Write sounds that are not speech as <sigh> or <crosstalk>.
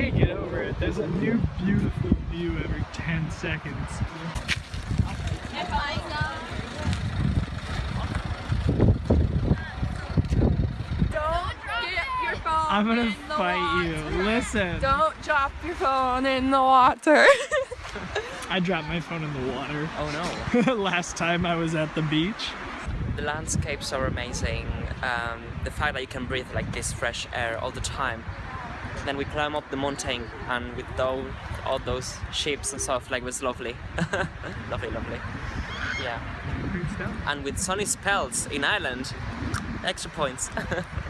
can't get over it. There's a new beautiful view every 10 seconds. Don't get your phone I'm gonna in the fight you. Listen. Don't drop your phone in the water. <laughs> I dropped my phone in the water Oh no. <laughs> last time I was at the beach. The landscapes are amazing. Um, the fact that you can breathe like this fresh air all the time. Then we climb up the mountain and with those, all those ships and stuff, like it was lovely. <laughs> lovely, lovely. Yeah. And with sunny spells in Ireland, extra points. <laughs>